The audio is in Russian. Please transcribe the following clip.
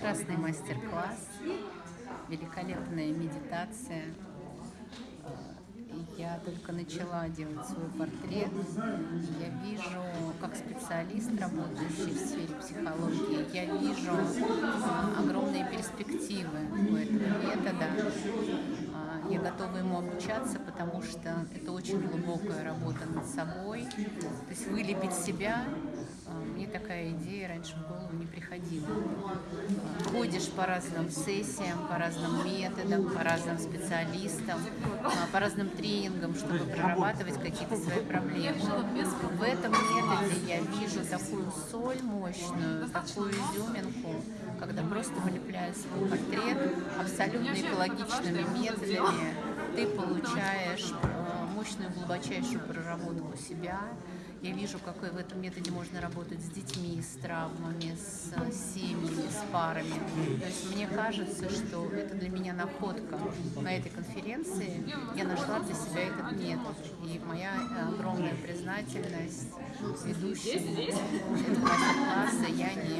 Прекрасный мастер-класс, великолепная медитация. Я только начала делать свой портрет. Я вижу, как специалист, работающий в сфере психологии, я вижу а, огромные перспективы у этого метода. Готова ему обучаться, потому что это очень глубокая работа над собой. То есть вылепить себя а, мне такая идея раньше в голову не приходила. Ходишь по разным сессиям, по разным методам, по разным специалистам, а, по разным тренингам, чтобы прорабатывать какие-то свои проблемы. В этом методе я вижу такую соль мощную, такую изюминку, когда просто вылепляя свой портрет абсолютно экологичными методами, ты получаешь а, мощную глубочайшую проработку себя, я вижу, какой в этом методе можно работать с детьми, с травмами, с семьями, с парами. То есть мне кажется, что это для меня находка. На этой конференции я нашла для себя этот метод. И моя огромная признательность ведущей этого мастер-класса Яне Алексеевой.